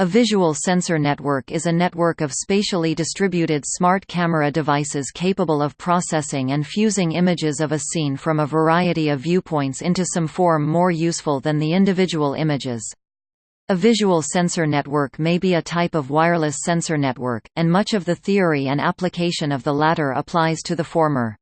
A visual sensor network is a network of spatially distributed smart camera devices capable of processing and fusing images of a scene from a variety of viewpoints into some form more useful than the individual images. A visual sensor network may be a type of wireless sensor network, and much of the theory and application of the latter applies to the former.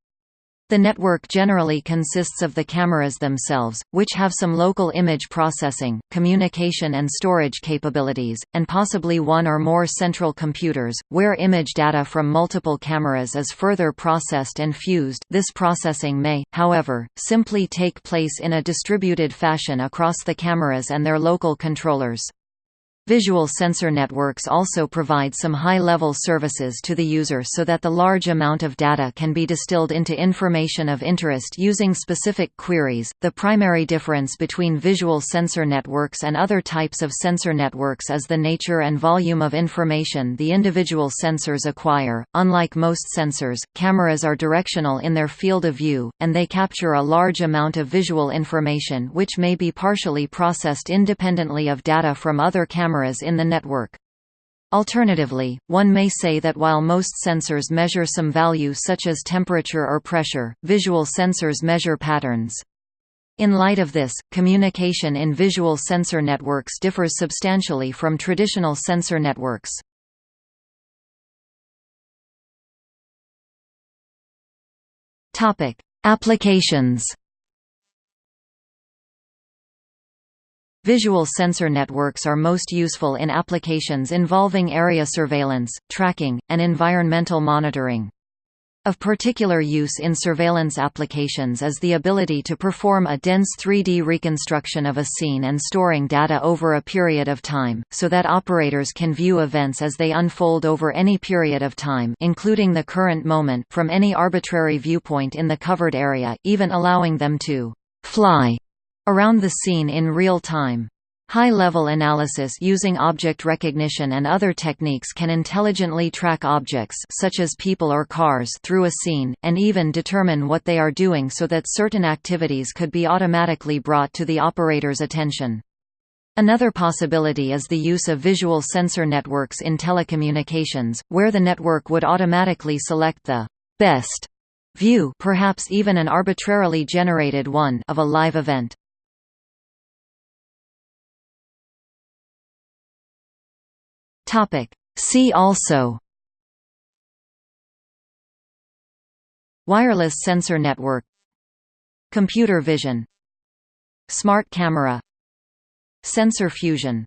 The network generally consists of the cameras themselves, which have some local image processing, communication and storage capabilities, and possibly one or more central computers, where image data from multiple cameras is further processed and fused this processing may, however, simply take place in a distributed fashion across the cameras and their local controllers. Visual sensor networks also provide some high-level services to the user so that the large amount of data can be distilled into information of interest using specific queries. The primary difference between visual sensor networks and other types of sensor networks is the nature and volume of information the individual sensors acquire. Unlike most sensors, cameras are directional in their field of view, and they capture a large amount of visual information which may be partially processed independently of data from other cameras cameras in the network. Alternatively, one may say that while most sensors measure some value such as temperature or pressure, visual sensors measure patterns. In light of this, communication in visual sensor networks differs substantially from traditional sensor networks. Applications Visual sensor networks are most useful in applications involving area surveillance, tracking, and environmental monitoring. Of particular use in surveillance applications is the ability to perform a dense 3D reconstruction of a scene and storing data over a period of time, so that operators can view events as they unfold over any period of time including the current moment from any arbitrary viewpoint in the covered area, even allowing them to «fly» around the scene in real time. High-level analysis using object recognition and other techniques can intelligently track objects such as people or cars through a scene, and even determine what they are doing so that certain activities could be automatically brought to the operator's attention. Another possibility is the use of visual sensor networks in telecommunications, where the network would automatically select the «best» view perhaps even an arbitrarily generated one of a live event. Topic. See also. Wireless sensor network. Computer vision. Smart camera. Sensor fusion